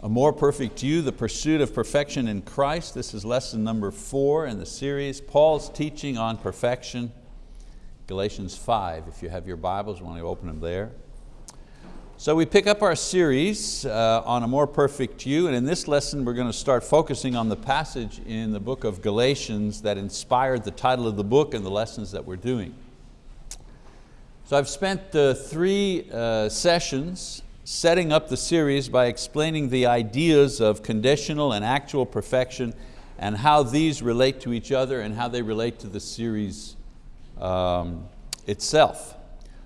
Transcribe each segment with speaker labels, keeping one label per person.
Speaker 1: A More Perfect You, The Pursuit of Perfection in Christ. This is lesson number four in the series. Paul's teaching on perfection, Galatians 5. If you have your Bibles, want to open them there. So we pick up our series uh, on A More Perfect You, and in this lesson we're going to start focusing on the passage in the book of Galatians that inspired the title of the book and the lessons that we're doing. So I've spent uh, three uh, sessions setting up the series by explaining the ideas of conditional and actual perfection and how these relate to each other and how they relate to the series um, itself.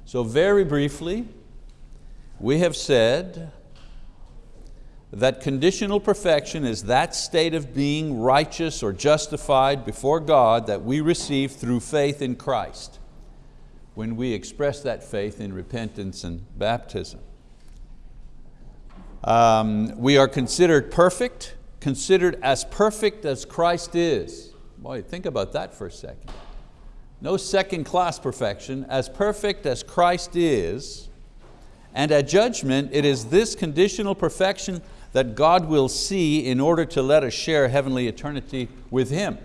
Speaker 1: So very briefly, we have said that conditional perfection is that state of being righteous or justified before God that we receive through faith in Christ when we express that faith in repentance and baptism. Um, we are considered perfect, considered as perfect as Christ is. Boy, think about that for a second. No second class perfection, as perfect as Christ is, and at judgment it is this conditional perfection that God will see in order to let us share heavenly eternity with Him.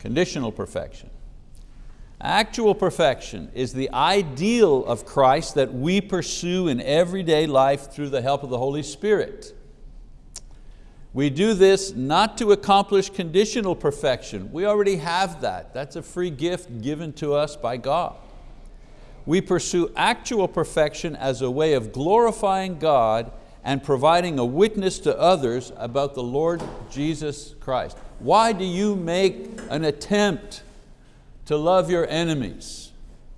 Speaker 1: Conditional perfection. Actual perfection is the ideal of Christ that we pursue in everyday life through the help of the Holy Spirit. We do this not to accomplish conditional perfection. We already have that. That's a free gift given to us by God. We pursue actual perfection as a way of glorifying God and providing a witness to others about the Lord Jesus Christ. Why do you make an attempt to love your enemies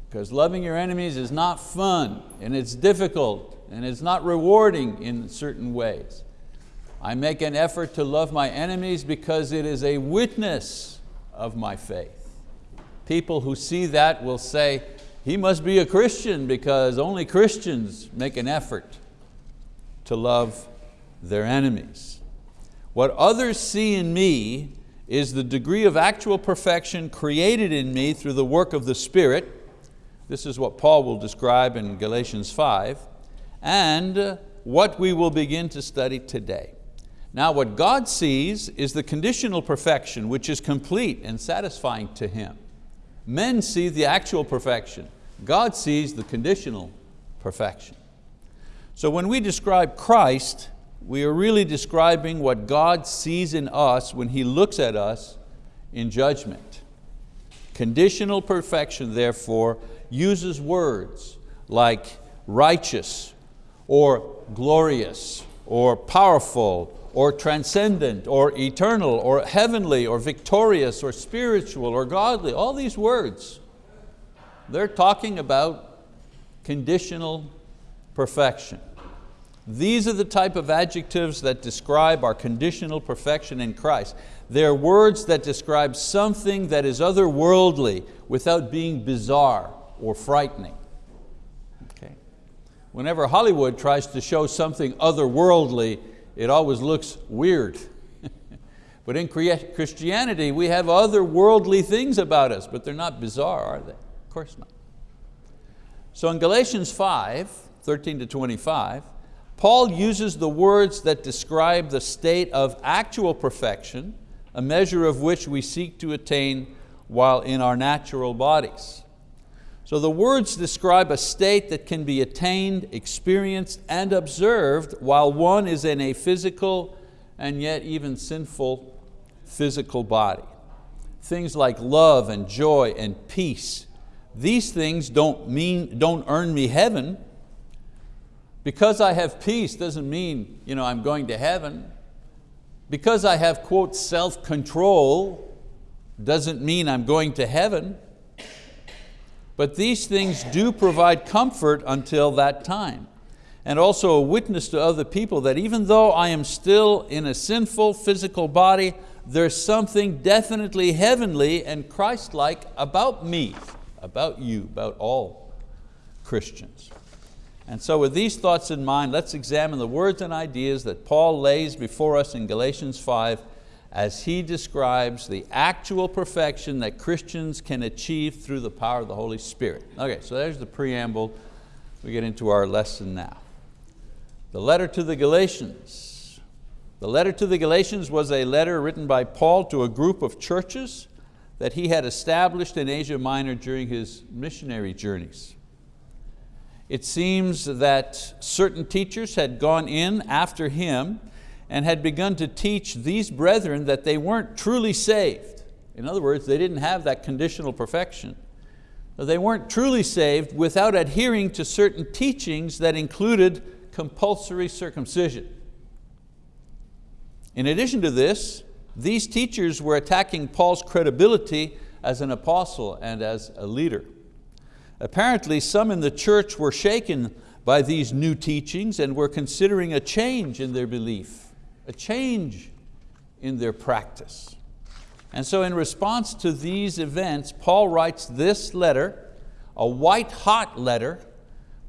Speaker 1: because loving your enemies is not fun and it's difficult and it's not rewarding in certain ways. I make an effort to love my enemies because it is a witness of my faith. People who see that will say, he must be a Christian because only Christians make an effort to love their enemies. What others see in me is the degree of actual perfection created in me through the work of the Spirit. This is what Paul will describe in Galatians 5, and what we will begin to study today. Now what God sees is the conditional perfection which is complete and satisfying to Him. Men see the actual perfection. God sees the conditional perfection. So when we describe Christ, we are really describing what God sees in us when He looks at us in judgment. Conditional perfection, therefore, uses words like righteous or glorious or powerful or transcendent or eternal or heavenly or victorious or spiritual or godly, all these words. They're talking about conditional perfection. These are the type of adjectives that describe our conditional perfection in Christ. They're words that describe something that is otherworldly without being bizarre or frightening. Okay. Whenever Hollywood tries to show something otherworldly, it always looks weird. but in Christianity, we have otherworldly things about us, but they're not bizarre, are they? Of course not. So in Galatians 5, 13 to 25, Paul uses the words that describe the state of actual perfection, a measure of which we seek to attain while in our natural bodies. So the words describe a state that can be attained, experienced, and observed while one is in a physical and yet even sinful physical body. Things like love and joy and peace. These things don't, mean, don't earn me heaven, because I have peace doesn't mean you know, I'm going to heaven. Because I have, quote, self-control doesn't mean I'm going to heaven. But these things do provide comfort until that time. And also a witness to other people that even though I am still in a sinful physical body, there's something definitely heavenly and Christ-like about me, about you, about all Christians. And so with these thoughts in mind, let's examine the words and ideas that Paul lays before us in Galatians 5 as he describes the actual perfection that Christians can achieve through the power of the Holy Spirit. Okay, so there's the preamble. We get into our lesson now. The letter to the Galatians. The letter to the Galatians was a letter written by Paul to a group of churches that he had established in Asia Minor during his missionary journeys. It seems that certain teachers had gone in after him and had begun to teach these brethren that they weren't truly saved. In other words, they didn't have that conditional perfection. They weren't truly saved without adhering to certain teachings that included compulsory circumcision. In addition to this, these teachers were attacking Paul's credibility as an apostle and as a leader. Apparently some in the church were shaken by these new teachings and were considering a change in their belief, a change in their practice. And so in response to these events, Paul writes this letter, a white hot letter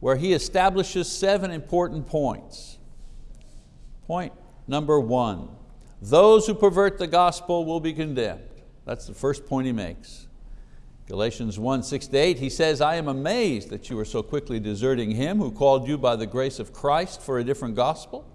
Speaker 1: where he establishes seven important points. Point number one, those who pervert the gospel will be condemned. That's the first point he makes. Galatians 1, 6 to 8, he says, I am amazed that you are so quickly deserting him who called you by the grace of Christ for a different gospel,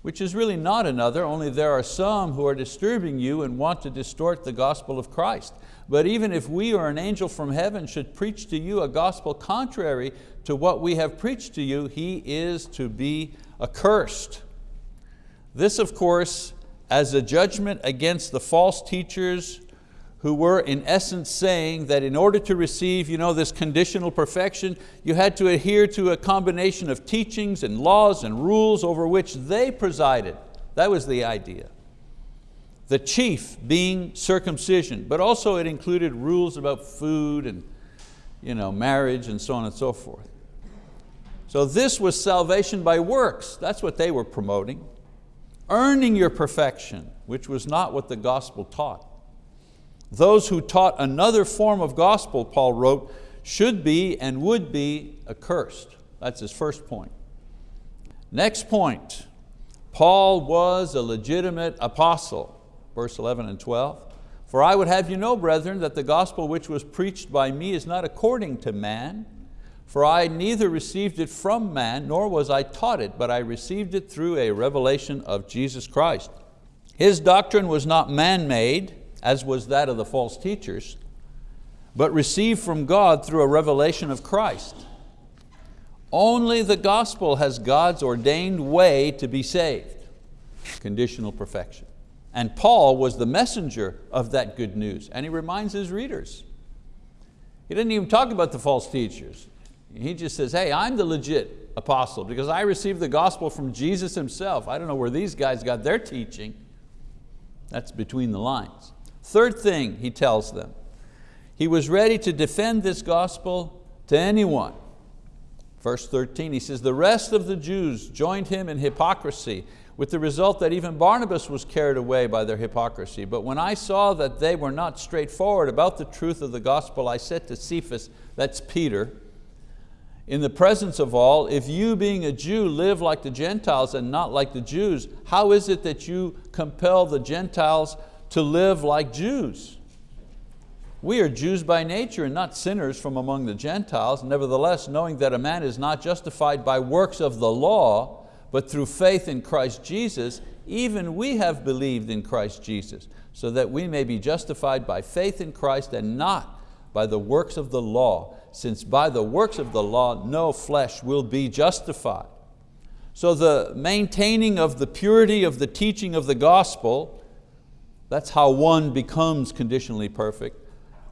Speaker 1: which is really not another, only there are some who are disturbing you and want to distort the gospel of Christ. But even if we or an angel from heaven should preach to you a gospel contrary to what we have preached to you, he is to be accursed. This of course as a judgment against the false teachers who were in essence saying that in order to receive you know, this conditional perfection, you had to adhere to a combination of teachings and laws and rules over which they presided. That was the idea. The chief being circumcision, but also it included rules about food and you know, marriage and so on and so forth. So this was salvation by works. That's what they were promoting. Earning your perfection, which was not what the gospel taught. Those who taught another form of gospel, Paul wrote, should be and would be accursed. That's his first point. Next point, Paul was a legitimate apostle, verse 11 and 12. For I would have you know, brethren, that the gospel which was preached by me is not according to man, for I neither received it from man, nor was I taught it, but I received it through a revelation of Jesus Christ. His doctrine was not man-made, as was that of the false teachers, but received from God through a revelation of Christ. Only the gospel has God's ordained way to be saved, conditional perfection. And Paul was the messenger of that good news, and he reminds his readers. He didn't even talk about the false teachers. He just says, hey, I'm the legit apostle because I received the gospel from Jesus himself. I don't know where these guys got their teaching. That's between the lines. Third thing he tells them, he was ready to defend this gospel to anyone. Verse 13, he says, the rest of the Jews joined him in hypocrisy with the result that even Barnabas was carried away by their hypocrisy. But when I saw that they were not straightforward about the truth of the gospel, I said to Cephas, that's Peter, in the presence of all, if you being a Jew live like the Gentiles and not like the Jews, how is it that you compel the Gentiles to live like Jews? We are Jews by nature and not sinners from among the Gentiles. Nevertheless, knowing that a man is not justified by works of the law, but through faith in Christ Jesus, even we have believed in Christ Jesus, so that we may be justified by faith in Christ and not by the works of the law since by the works of the law no flesh will be justified. So the maintaining of the purity of the teaching of the gospel, that's how one becomes conditionally perfect,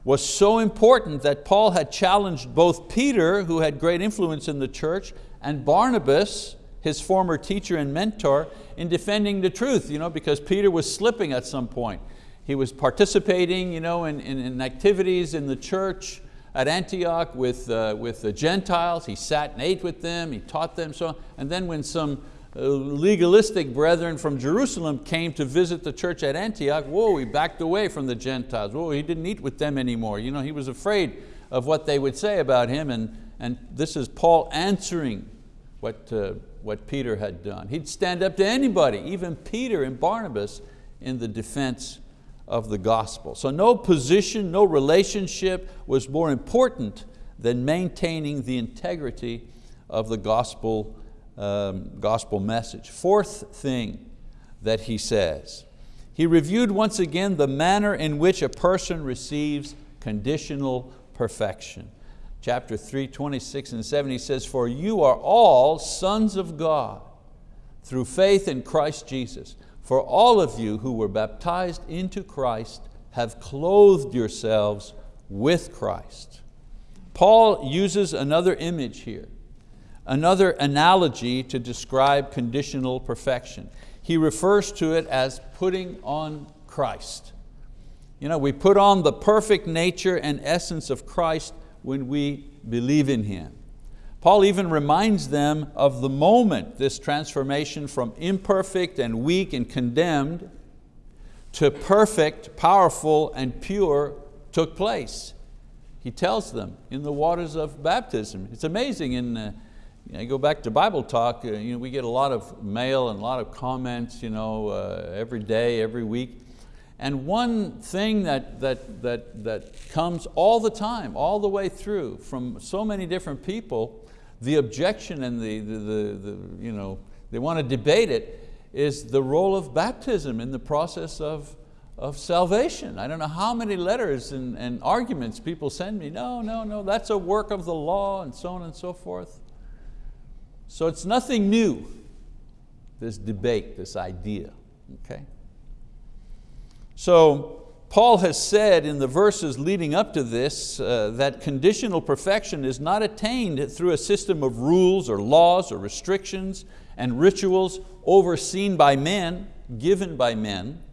Speaker 1: was so important that Paul had challenged both Peter, who had great influence in the church, and Barnabas, his former teacher and mentor, in defending the truth, you know, because Peter was slipping at some point. He was participating you know, in, in, in activities in the church, at Antioch with, uh, with the Gentiles. He sat and ate with them, he taught them so on. And then when some legalistic brethren from Jerusalem came to visit the church at Antioch, whoa, he backed away from the Gentiles. Whoa, he didn't eat with them anymore. You know, he was afraid of what they would say about him and, and this is Paul answering what, uh, what Peter had done. He'd stand up to anybody, even Peter and Barnabas, in the defense of the gospel. So no position, no relationship was more important than maintaining the integrity of the gospel um, gospel message. Fourth thing that he says, he reviewed once again the manner in which a person receives conditional perfection. Chapter 3, 26 and 7, he says, For you are all sons of God through faith in Christ Jesus. For all of you who were baptized into Christ have clothed yourselves with Christ. Paul uses another image here, another analogy to describe conditional perfection. He refers to it as putting on Christ. You know, we put on the perfect nature and essence of Christ when we believe in Him. Paul even reminds them of the moment this transformation from imperfect and weak and condemned to perfect, powerful, and pure took place. He tells them in the waters of baptism. It's amazing, in, uh, you know, go back to Bible talk, uh, you know, we get a lot of mail and a lot of comments you know, uh, every day, every week. And one thing that, that, that, that comes all the time, all the way through from so many different people, the objection and the, the, the, the you know, they want to debate it, is the role of baptism in the process of, of salvation. I don't know how many letters and, and arguments people send me, no, no, no, that's a work of the law and so on and so forth. So it's nothing new, this debate, this idea, okay? So Paul has said in the verses leading up to this uh, that conditional perfection is not attained through a system of rules or laws or restrictions and rituals overseen by men, given by men.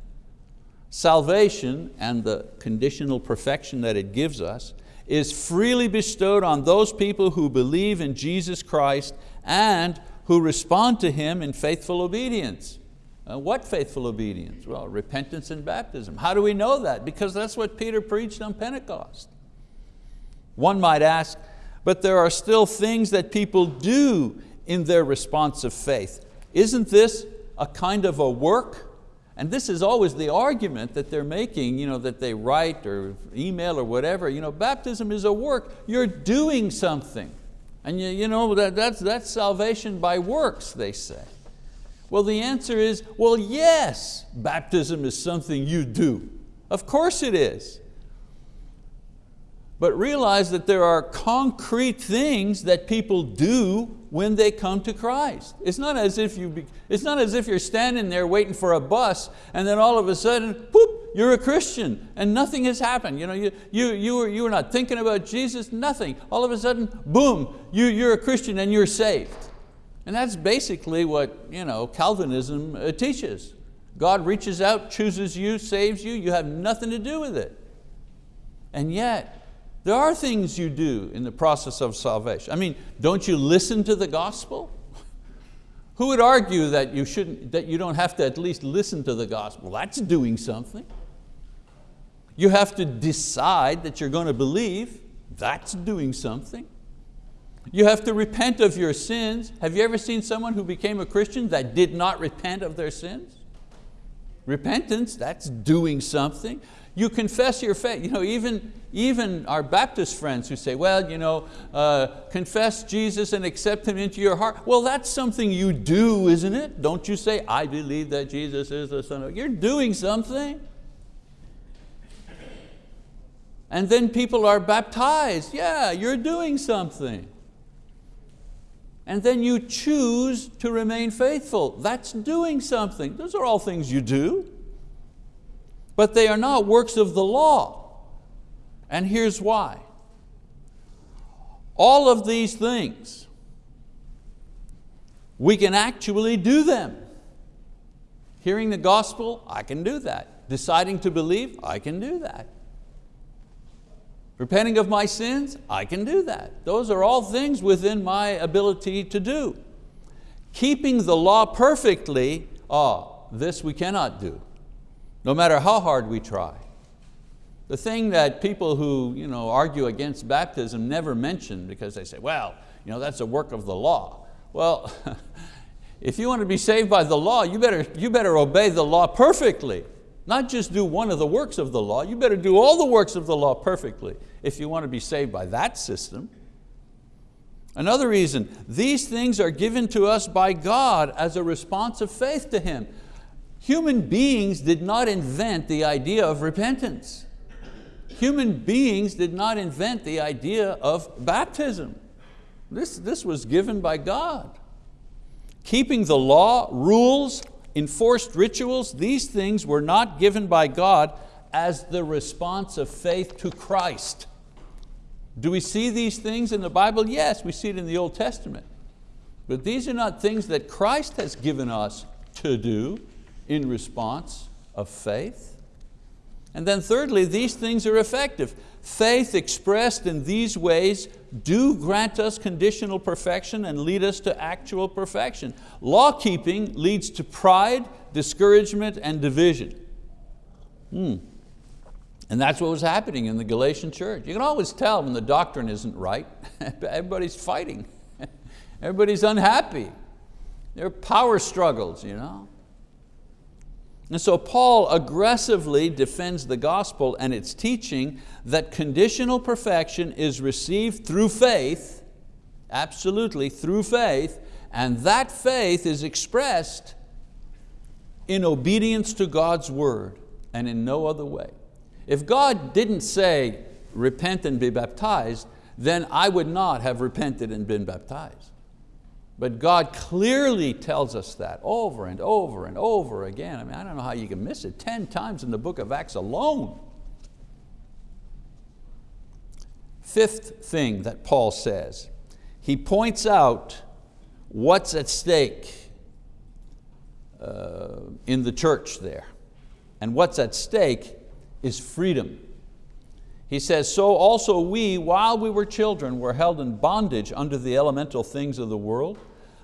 Speaker 1: Salvation and the conditional perfection that it gives us is freely bestowed on those people who believe in Jesus Christ and who respond to Him in faithful obedience. Uh, what faithful obedience? Well, repentance and baptism. How do we know that? Because that's what Peter preached on Pentecost. One might ask, but there are still things that people do in their response of faith. Isn't this a kind of a work? And this is always the argument that they're making, you know, that they write or email or whatever. You know, baptism is a work. You're doing something. And you, you know, that, that's, that's salvation by works, they say. Well, the answer is, well, yes, baptism is something you do. Of course it is. But realize that there are concrete things that people do when they come to Christ. It's not as if, you be, it's not as if you're standing there waiting for a bus and then all of a sudden, poop, you're a Christian and nothing has happened. You, know, you, you, you, were, you were not thinking about Jesus, nothing. All of a sudden, boom, you, you're a Christian and you're saved. And that's basically what you know, Calvinism uh, teaches. God reaches out, chooses you, saves you, you have nothing to do with it. And yet, there are things you do in the process of salvation. I mean, don't you listen to the gospel? Who would argue that you, shouldn't, that you don't have to at least listen to the gospel? That's doing something. You have to decide that you're going to believe. That's doing something. You have to repent of your sins. Have you ever seen someone who became a Christian that did not repent of their sins? Repentance, that's doing something. You confess your faith. You know, even, even our Baptist friends who say, well, you know, uh, confess Jesus and accept Him into your heart. Well, that's something you do, isn't it? Don't you say, I believe that Jesus is the Son of God. You're doing something. And then people are baptized. Yeah, you're doing something and then you choose to remain faithful. That's doing something. Those are all things you do. But they are not works of the law. And here's why. All of these things, we can actually do them. Hearing the gospel, I can do that. Deciding to believe, I can do that. Repenting of my sins, I can do that. Those are all things within my ability to do. Keeping the law perfectly, oh, this we cannot do, no matter how hard we try. The thing that people who you know, argue against baptism never mention because they say, well, you know, that's a work of the law. Well, if you want to be saved by the law, you better, you better obey the law perfectly. Not just do one of the works of the law, you better do all the works of the law perfectly if you want to be saved by that system. Another reason, these things are given to us by God as a response of faith to Him. Human beings did not invent the idea of repentance. Human beings did not invent the idea of baptism. This, this was given by God. Keeping the law, rules, enforced rituals, these things were not given by God as the response of faith to Christ. Do we see these things in the Bible? Yes, we see it in the Old Testament. But these are not things that Christ has given us to do in response of faith. And then thirdly, these things are effective. Faith expressed in these ways do grant us conditional perfection and lead us to actual perfection. Law keeping leads to pride, discouragement, and division. Hmm. And that's what was happening in the Galatian church. You can always tell when the doctrine isn't right. Everybody's fighting. Everybody's unhappy. There are power struggles. You know? And so Paul aggressively defends the gospel and its teaching that conditional perfection is received through faith, absolutely through faith, and that faith is expressed in obedience to God's word and in no other way. If God didn't say, repent and be baptized, then I would not have repented and been baptized. But God clearly tells us that over and over and over again. I mean, I don't know how you can miss it. 10 times in the book of Acts alone. Fifth thing that Paul says, he points out what's at stake uh, in the church there. And what's at stake is freedom. He says, so also we, while we were children, were held in bondage under the elemental things of the world.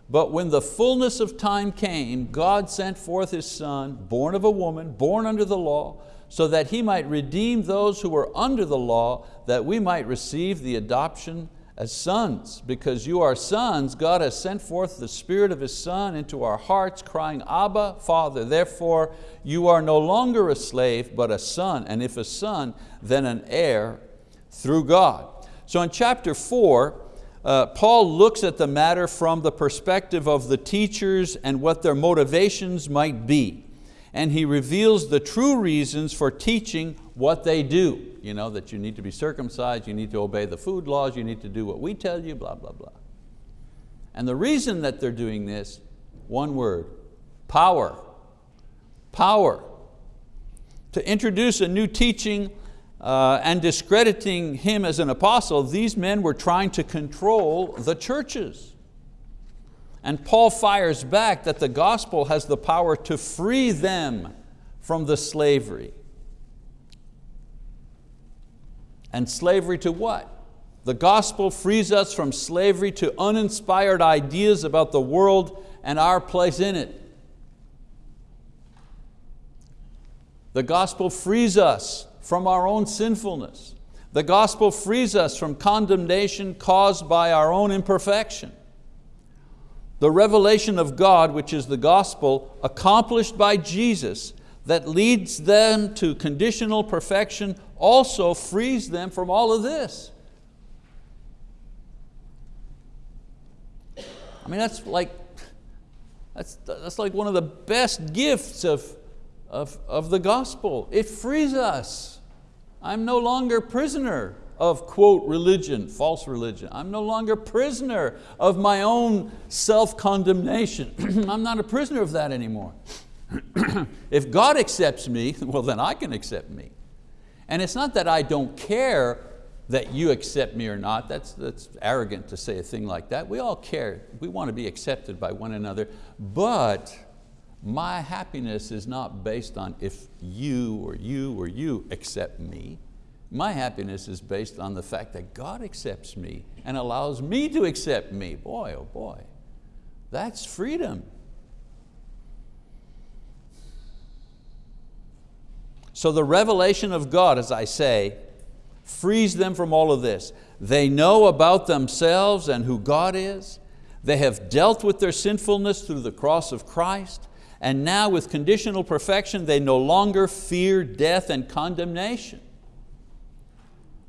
Speaker 1: But when the fullness of time came, God sent forth His Son, born of a woman, born under the law, so that He might redeem those who were under the law, that we might receive the adoption as sons. Because you are sons, God has sent forth the Spirit of His Son into our hearts, crying, Abba, Father. Therefore, you are no longer a slave, but a son, and if a son, then an heir through God. So in chapter four, uh, Paul looks at the matter from the perspective of the teachers and what their motivations might be. And he reveals the true reasons for teaching what they do. You know, that you need to be circumcised, you need to obey the food laws, you need to do what we tell you, blah, blah, blah. And the reason that they're doing this, one word, power. Power. To introduce a new teaching uh, and discrediting him as an apostle, these men were trying to control the churches. And Paul fires back that the gospel has the power to free them from the slavery. And slavery to what? The gospel frees us from slavery to uninspired ideas about the world and our place in it. The gospel frees us from our own sinfulness. The gospel frees us from condemnation caused by our own imperfection. The revelation of God, which is the gospel, accomplished by Jesus, that leads them to conditional perfection, also frees them from all of this. I mean, that's like, that's, that's like one of the best gifts of, of, of the gospel. It frees us. I'm no longer prisoner of quote religion, false religion. I'm no longer prisoner of my own self-condemnation. I'm not a prisoner of that anymore. if God accepts me, well then I can accept me. And it's not that I don't care that you accept me or not. That's, that's arrogant to say a thing like that. We all care. We want to be accepted by one another. But my happiness is not based on if you or you or you accept me. My happiness is based on the fact that God accepts me and allows me to accept me. Boy, oh boy, that's freedom. So the revelation of God, as I say, frees them from all of this. They know about themselves and who God is. They have dealt with their sinfulness through the cross of Christ and now with conditional perfection, they no longer fear death and condemnation.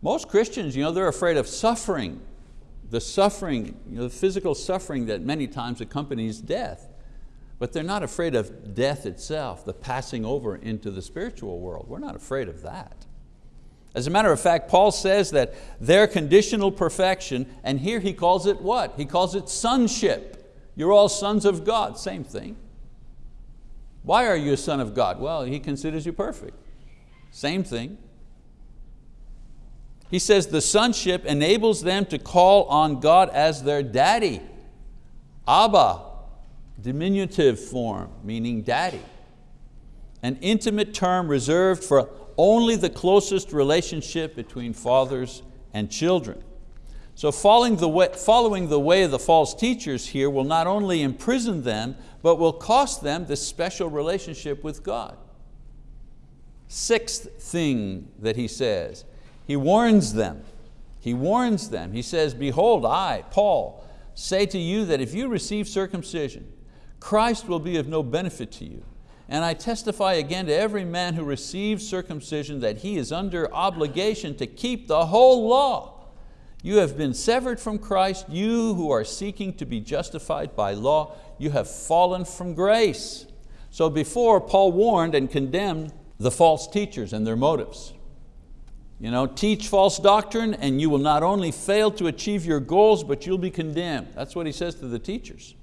Speaker 1: Most Christians, you know, they're afraid of suffering. the suffering, you know, the physical suffering that many times accompanies death. But they're not afraid of death itself, the passing over into the spiritual world. We're not afraid of that. As a matter of fact, Paul says that their conditional perfection, and here he calls it what? He calls it sonship. You're all sons of God, same thing. Why are you a son of God? Well, He considers you perfect. Same thing. He says the sonship enables them to call on God as their daddy. Abba, diminutive form, meaning daddy. An intimate term reserved for only the closest relationship between fathers and children. So following the, way, following the way of the false teachers here will not only imprison them, but will cost them this special relationship with God. Sixth thing that he says, he warns them. He warns them. He says, behold, I, Paul, say to you that if you receive circumcision, Christ will be of no benefit to you. And I testify again to every man who receives circumcision that he is under obligation to keep the whole law. You have been severed from Christ, you who are seeking to be justified by law, you have fallen from grace. So before, Paul warned and condemned the false teachers and their motives. You know, teach false doctrine and you will not only fail to achieve your goals, but you'll be condemned. That's what he says to the teachers.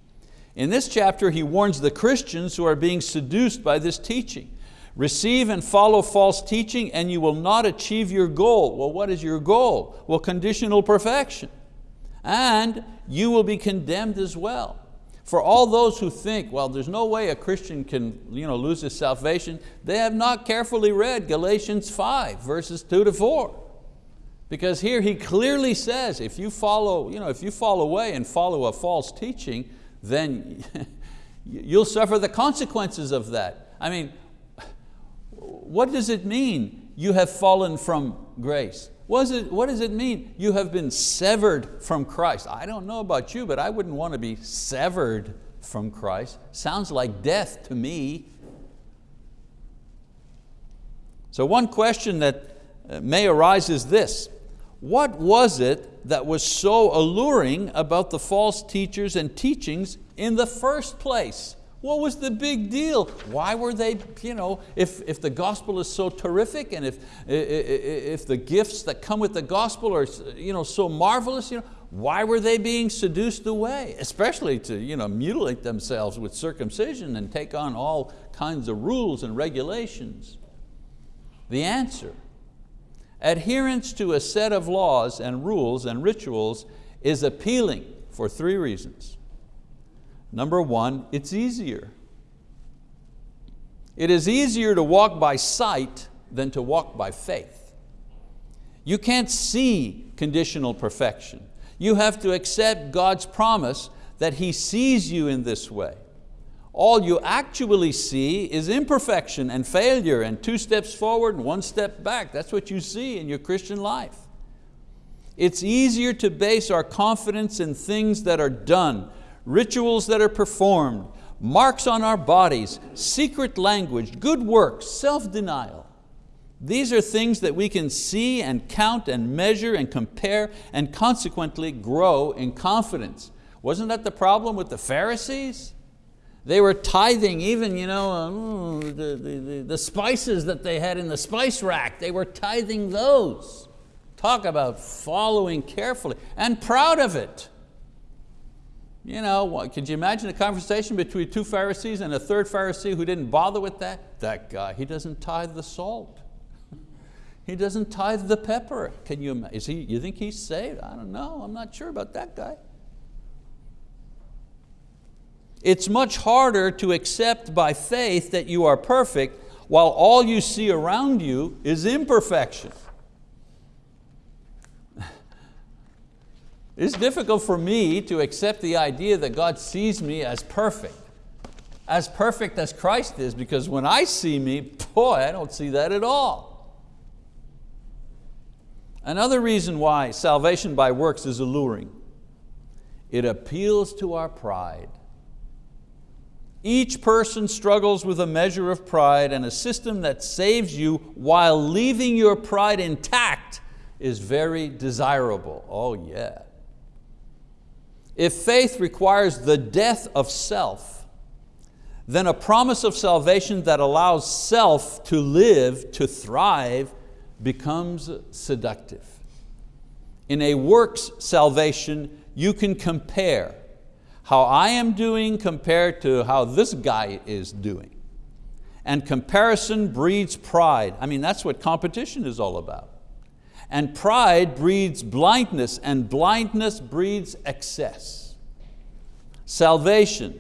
Speaker 1: In this chapter, he warns the Christians who are being seduced by this teaching. Receive and follow false teaching and you will not achieve your goal. Well, what is your goal? Well, conditional perfection. And you will be condemned as well. For all those who think, well, there's no way a Christian can you know, lose his salvation, they have not carefully read Galatians 5, verses two to four. Because here he clearly says, if you follow, you know, if you fall away and follow a false teaching, then you'll suffer the consequences of that. I mean, what does it mean you have fallen from grace? What does, it, what does it mean you have been severed from Christ? I don't know about you, but I wouldn't want to be severed from Christ. Sounds like death to me. So one question that uh, may arise is this, what was it that was so alluring about the false teachers and teachings in the first place? What was the big deal? Why were they, you know, if, if the gospel is so terrific and if, if the gifts that come with the gospel are you know, so marvelous, you know, why were they being seduced away? Especially to you know, mutilate themselves with circumcision and take on all kinds of rules and regulations. The answer, adherence to a set of laws and rules and rituals is appealing for three reasons. Number one, it's easier. It is easier to walk by sight than to walk by faith. You can't see conditional perfection. You have to accept God's promise that He sees you in this way. All you actually see is imperfection and failure and two steps forward and one step back. That's what you see in your Christian life. It's easier to base our confidence in things that are done rituals that are performed, marks on our bodies, secret language, good works, self-denial. These are things that we can see and count and measure and compare and consequently grow in confidence. Wasn't that the problem with the Pharisees? They were tithing even you know, uh, the, the, the spices that they had in the spice rack, they were tithing those. Talk about following carefully and proud of it. You know, what, could you imagine a conversation between two Pharisees and a third Pharisee who didn't bother with that? That guy, he doesn't tithe the salt. He doesn't tithe the pepper. Can you, is he, you think he's saved? I don't know, I'm not sure about that guy. It's much harder to accept by faith that you are perfect while all you see around you is imperfection. It's difficult for me to accept the idea that God sees me as perfect, as perfect as Christ is, because when I see me, boy, I don't see that at all. Another reason why salvation by works is alluring, it appeals to our pride. Each person struggles with a measure of pride and a system that saves you while leaving your pride intact is very desirable. Oh yeah. If faith requires the death of self, then a promise of salvation that allows self to live, to thrive, becomes seductive. In a works salvation, you can compare how I am doing compared to how this guy is doing. And comparison breeds pride. I mean, that's what competition is all about. And pride breeds blindness, and blindness breeds excess. Salvation,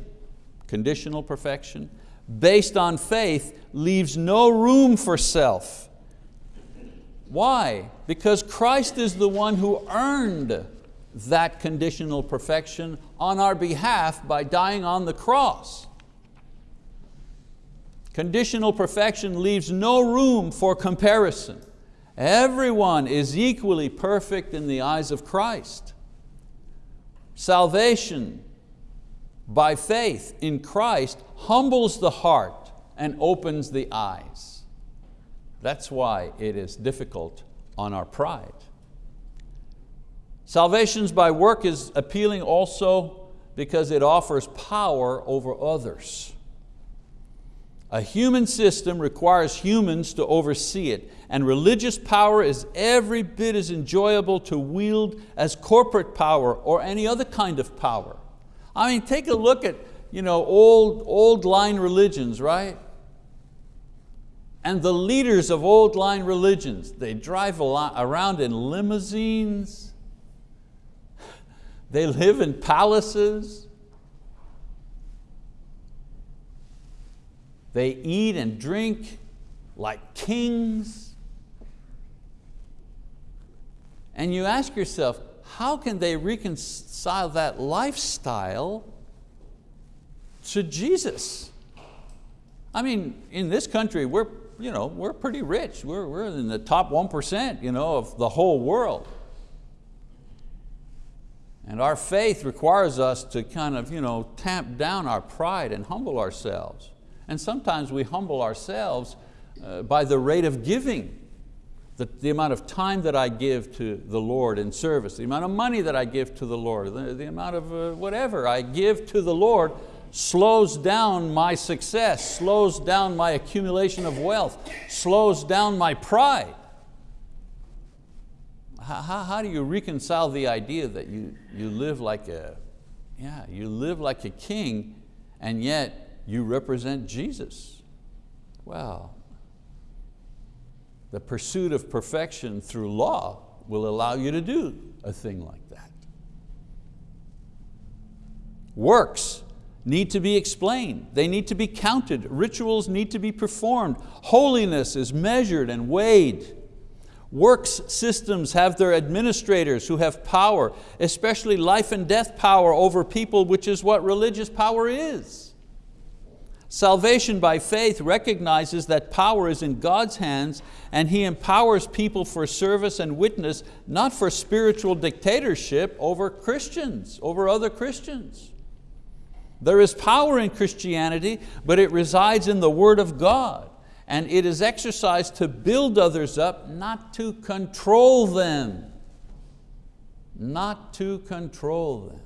Speaker 1: conditional perfection, based on faith, leaves no room for self. Why? Because Christ is the one who earned that conditional perfection on our behalf by dying on the cross. Conditional perfection leaves no room for comparison. Everyone is equally perfect in the eyes of Christ. Salvation by faith in Christ humbles the heart and opens the eyes. That's why it is difficult on our pride. Salvations by work is appealing also because it offers power over others. A human system requires humans to oversee it, and religious power is every bit as enjoyable to wield as corporate power or any other kind of power. I mean, take a look at you know, old, old line religions, right? And the leaders of old line religions, they drive around in limousines, they live in palaces, They eat and drink like kings. And you ask yourself, how can they reconcile that lifestyle to Jesus? I mean, in this country, we're, you know, we're pretty rich. We're, we're in the top 1% you know, of the whole world. And our faith requires us to kind of you know, tamp down our pride and humble ourselves. And sometimes we humble ourselves uh, by the rate of giving. The, the, amount of time that I give to the Lord in service, the amount of money that I give to the Lord, the, the amount of uh, whatever I give to the Lord slows down my success, slows down my accumulation of wealth, slows down my pride. How, how, do you reconcile the idea that you, you live like a, yeah, you live like a king and yet you represent Jesus. Well, the pursuit of perfection through law will allow you to do a thing like that. Works need to be explained. They need to be counted. Rituals need to be performed. Holiness is measured and weighed. Works systems have their administrators who have power, especially life and death power over people, which is what religious power is. Salvation by faith recognizes that power is in God's hands and He empowers people for service and witness, not for spiritual dictatorship over Christians, over other Christians. There is power in Christianity, but it resides in the word of God and it is exercised to build others up, not to control them. Not to control them.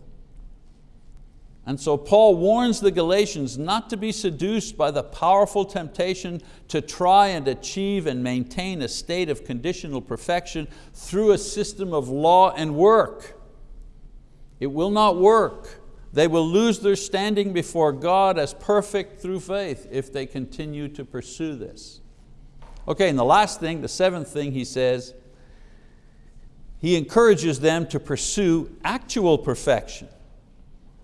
Speaker 1: And so Paul warns the Galatians not to be seduced by the powerful temptation to try and achieve and maintain a state of conditional perfection through a system of law and work. It will not work. They will lose their standing before God as perfect through faith if they continue to pursue this. Okay, and the last thing, the seventh thing he says, he encourages them to pursue actual perfection.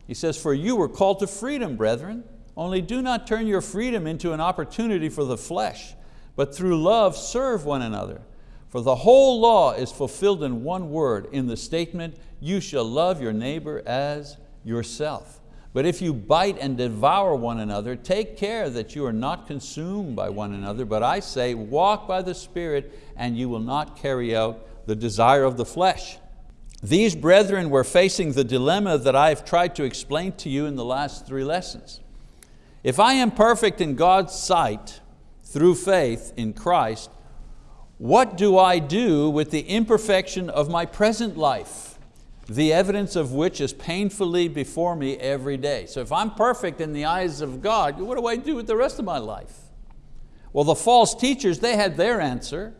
Speaker 1: He says, for you were called to freedom, brethren, only do not turn your freedom into an opportunity for the flesh, but through love serve one another. For the whole law is fulfilled in one word, in the statement, you shall love your neighbor as yourself. But if you bite and devour one another, take care that you are not consumed by one another, but I say, walk by the Spirit, and you will not carry out the desire of the flesh. These brethren were facing the dilemma that I've tried to explain to you in the last three lessons. If I am perfect in God's sight through faith in Christ, what do I do with the imperfection of my present life? The evidence of which is painfully before me every day. So if I'm perfect in the eyes of God, what do I do with the rest of my life? Well, the false teachers, they had their answer.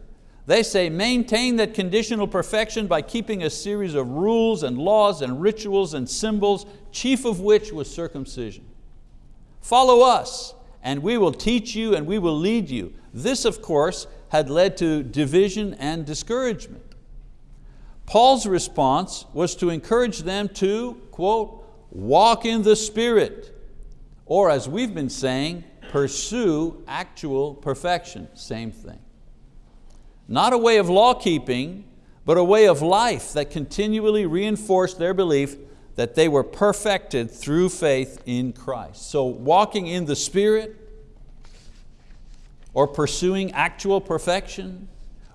Speaker 1: They say maintain that conditional perfection by keeping a series of rules and laws and rituals and symbols, chief of which was circumcision. Follow us and we will teach you and we will lead you. This of course had led to division and discouragement. Paul's response was to encourage them to, quote, walk in the Spirit, or as we've been saying, pursue actual perfection, same thing. Not a way of law keeping, but a way of life that continually reinforced their belief that they were perfected through faith in Christ. So walking in the Spirit or pursuing actual perfection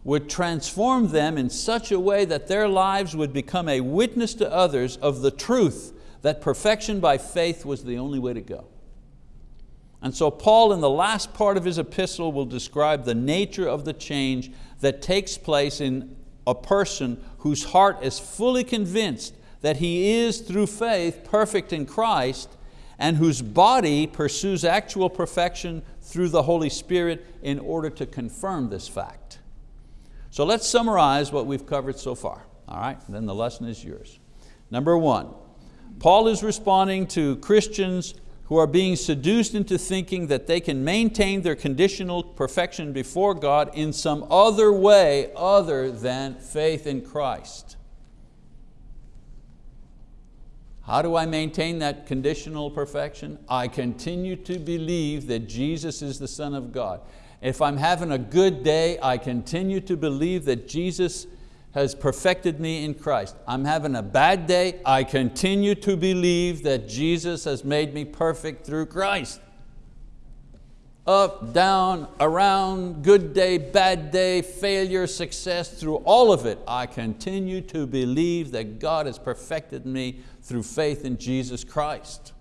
Speaker 1: would transform them in such a way that their lives would become a witness to others of the truth that perfection by faith was the only way to go. And so Paul in the last part of his epistle will describe the nature of the change that takes place in a person whose heart is fully convinced that he is through faith perfect in Christ and whose body pursues actual perfection through the Holy Spirit in order to confirm this fact. So let's summarize what we've covered so far. All right, then the lesson is yours. Number one, Paul is responding to Christians who are being seduced into thinking that they can maintain their conditional perfection before God in some other way other than faith in Christ. How do I maintain that conditional perfection? I continue to believe that Jesus is the Son of God. If I'm having a good day, I continue to believe that Jesus has perfected me in Christ. I'm having a bad day, I continue to believe that Jesus has made me perfect through Christ. Up, down, around, good day, bad day, failure, success, through all of it, I continue to believe that God has perfected me through faith in Jesus Christ.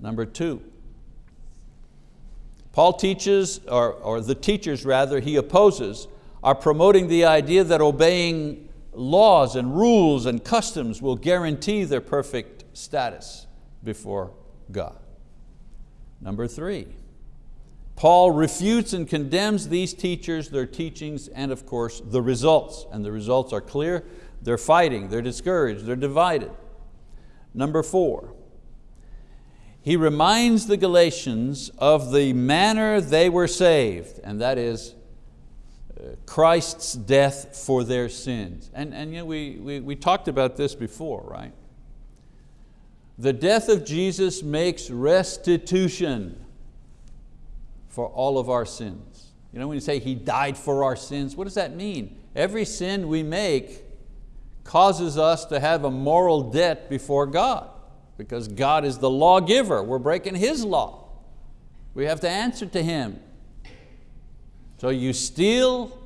Speaker 1: Number two, Paul teaches, or, or the teachers rather, he opposes, are promoting the idea that obeying laws and rules and customs will guarantee their perfect status before God. Number three, Paul refutes and condemns these teachers, their teachings, and of course the results. And the results are clear, they're fighting, they're discouraged, they're divided. Number four, he reminds the Galatians of the manner they were saved, and that is uh, Christ's death for their sins. And, and you know, we, we, we talked about this before, right? The death of Jesus makes restitution for all of our sins. You know when you say He died for our sins, what does that mean? Every sin we make causes us to have a moral debt before God because God is the lawgiver. We're breaking His law. We have to answer to Him. So you steal,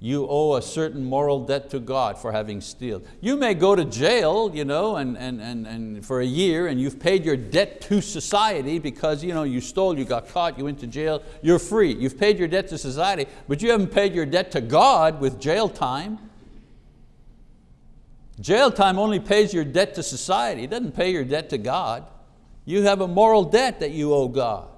Speaker 1: you owe a certain moral debt to God for having steal. You may go to jail you know, and, and, and, and for a year and you've paid your debt to society because you, know, you stole, you got caught, you went to jail, you're free. You've paid your debt to society, but you haven't paid your debt to God with jail time. Jail time only pays your debt to society, it doesn't pay your debt to God. You have a moral debt that you owe God.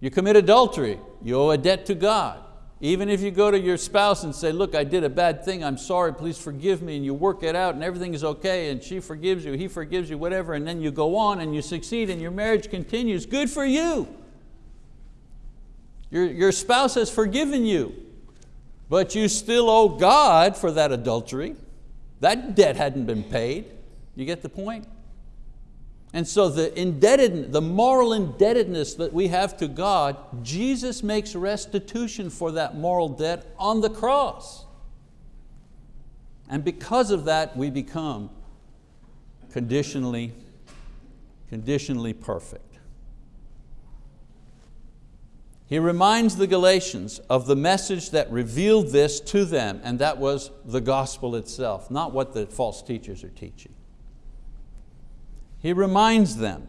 Speaker 1: You commit adultery, you owe a debt to God. Even if you go to your spouse and say, look, I did a bad thing, I'm sorry, please forgive me, and you work it out and everything is okay, and she forgives you, he forgives you, whatever, and then you go on and you succeed and your marriage continues, good for you. Your, your spouse has forgiven you but you still owe God for that adultery. That debt hadn't been paid. You get the point? And so the indebted, the moral indebtedness that we have to God, Jesus makes restitution for that moral debt on the cross. And because of that, we become conditionally, conditionally perfect. He reminds the Galatians of the message that revealed this to them, and that was the gospel itself, not what the false teachers are teaching. He reminds them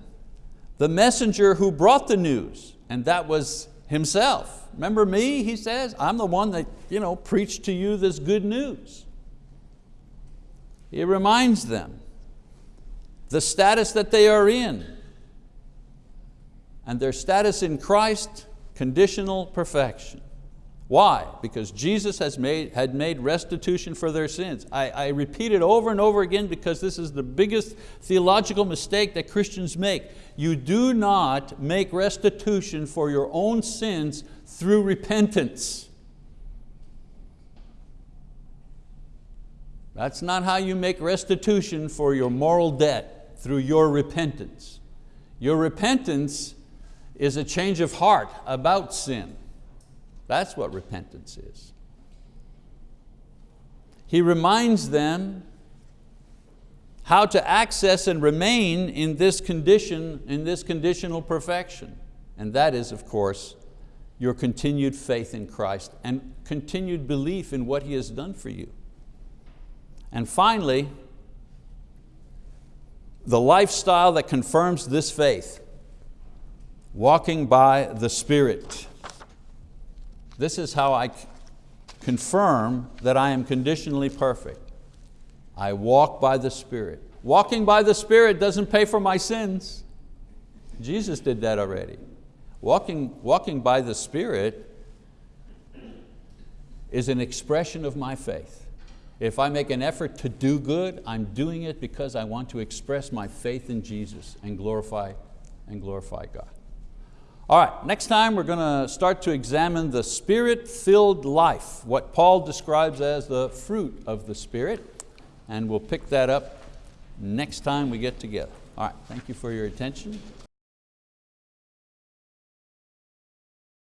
Speaker 1: the messenger who brought the news, and that was himself. Remember me, he says? I'm the one that you know, preached to you this good news. He reminds them the status that they are in and their status in Christ, conditional perfection. Why? Because Jesus has made, had made restitution for their sins. I, I repeat it over and over again because this is the biggest theological mistake that Christians make. You do not make restitution for your own sins through repentance. That's not how you make restitution for your moral debt, through your repentance. Your repentance is a change of heart about sin. That's what repentance is. He reminds them how to access and remain in this condition, in this conditional perfection. And that is, of course, your continued faith in Christ and continued belief in what He has done for you. And finally, the lifestyle that confirms this faith, walking by the Spirit. This is how I confirm that I am conditionally perfect. I walk by the Spirit. Walking by the Spirit doesn't pay for my sins. Jesus did that already. Walking, walking by the Spirit is an expression of my faith. If I make an effort to do good, I'm doing it because I want to express my faith in Jesus and glorify, and glorify God. All right, next time we're going to start to examine the spirit-filled life, what Paul describes as the fruit of the Spirit, and we'll pick that up next time we get together. All right, thank you for your attention.